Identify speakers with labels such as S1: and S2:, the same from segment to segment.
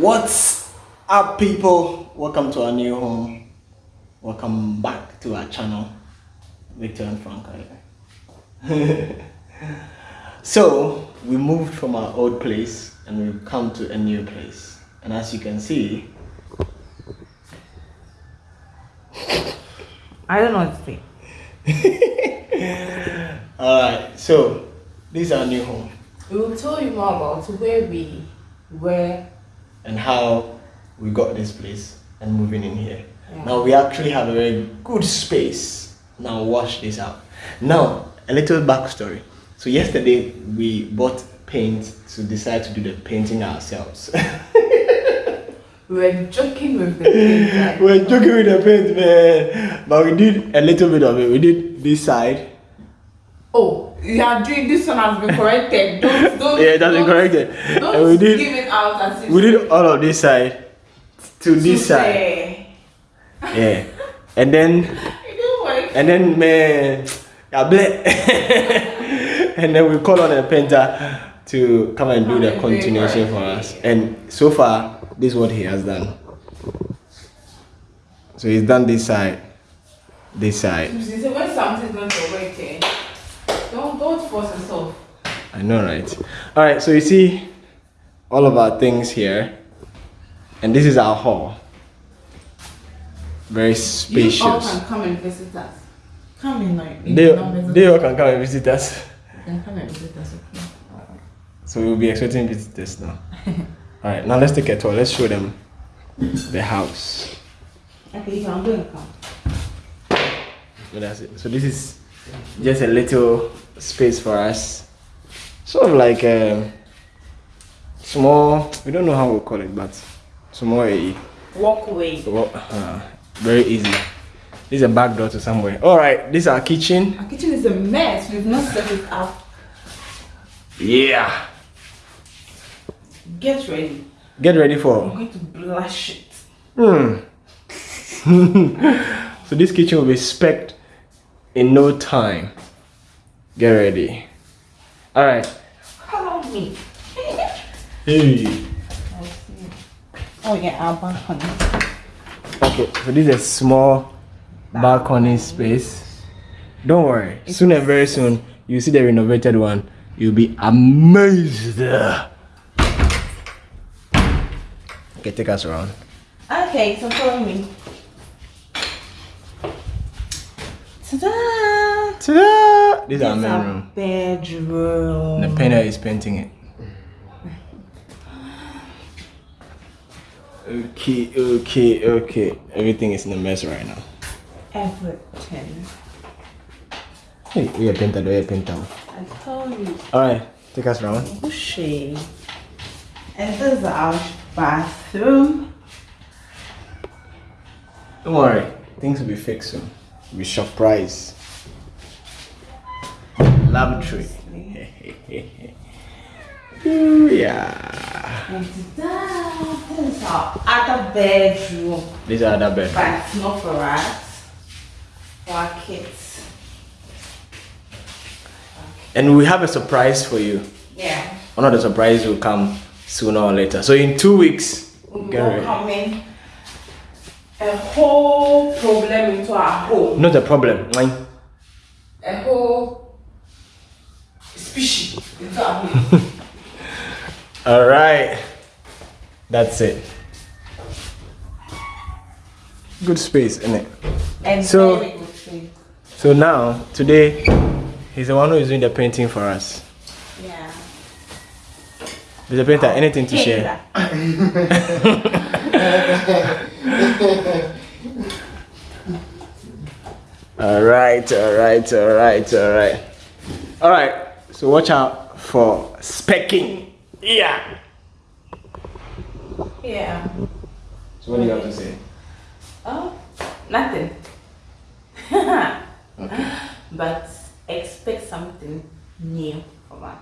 S1: What's up, people? Welcome to our new home. Welcome back to our channel, Victor and Frank. so, we moved from our old place and we've come to a new place. And as you can see,
S2: I don't know what to say.
S1: Alright, so this is our new home.
S2: We will tell you more about where we were
S1: and how we got this place and moving in here.
S2: Yeah.
S1: Now we actually have a very good space. Now wash this out. Now a little backstory. So yesterday we bought paint to decide to do the painting ourselves.
S2: we were joking with the paint.
S1: we were joking with the paint, man. But we did a little bit of it. We did this side.
S2: Oh, you are doing this one has been corrected. Don't don't.
S1: Yeah, that's been corrected.
S2: Don't
S1: And we did
S2: give it out as if
S1: we did all of this side to this side. Yeah. And then
S2: It didn't work.
S1: And then man, and then we call on a painter to come and do the
S2: Come and do it
S1: continuation for us. And so far, this is what he has done. So he's done this side, this side.
S2: You see, when something's not don't don't force yourself.
S1: I know, right? All right. So you see all of our things here, and this is our hall. Very spacious.
S2: You all
S1: spacious.
S2: can come and visit us. Come in, like
S1: They,
S2: can
S1: they all can come and visit us.
S2: You can come and visit us. Okay.
S1: So we'll be expecting visitors now. All right, now let's take a tour. Let's show them the house.
S2: Okay, you can go and come.
S1: So that's it. So this is just a little space for us, sort of like a small. We don't know how we call it, but small. A,
S2: Walkway.
S1: well, uh, very easy. This is a back door to somewhere. All right, this is our kitchen.
S2: Our kitchen is a mess. We've not set it up.
S1: Yeah.
S2: Get ready.
S1: Get ready for.
S2: I'm going to blush it.
S1: Hmm. so this kitchen will be specced in no time. Get ready. All right.
S2: Follow me.
S1: Hey.
S2: Oh yeah, our balcony.
S1: Okay, so this is a small balcony space. Don't worry. Soon and very soon, you see the renovated one. You'll be amazed. Okay, take us around.
S2: Okay, so follow me. Ta-da!
S1: Ta-da! This is our main room.
S2: bedroom.
S1: The painter is painting it. Okay, okay, okay. Everything is in a mess right now.
S2: Everything.
S1: Hey, we are painter, we are painter.
S2: I told you.
S1: Alright, take us around.
S2: Bushy. And this is our bathroom.
S1: Don't worry, things will be fixed soon. We'll be surprised. Lavatory. Yeah.
S2: And! This is our other bedroom.
S1: This is another bed.
S2: But it's not for us. For our kids.
S1: And we have a surprise for you.
S2: Yeah.
S1: One of the surprises will come sooner or later. So in two weeks,
S2: be
S1: get ready.
S2: welcoming a whole problem into our home.
S1: Not a problem. Mwah.
S2: A whole species into our home.
S1: All right. That's it. Good space, isn't it?
S2: and
S1: So-
S2: very good food.
S1: So now, today, he's the one who is doing the painting for us.
S2: Yeah.
S1: Mr. Painter, oh, anything to share? All right, all right, all right, all right. All right, so watch out for specking. Yeah.
S2: Yeah.
S1: So what do you have to say?
S2: Oh, nothing.
S1: Okay.
S2: But expect something new from us.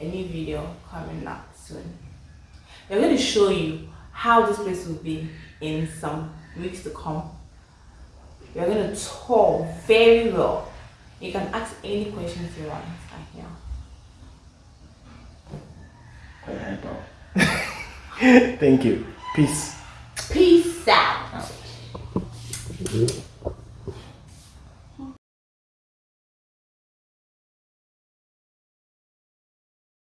S2: A new video coming up soon. We're going to show you how this place will be in some weeks to come. We're going to tour very well. You can ask any questions you want.
S1: Quite. Thank you. Peace.
S2: Peace.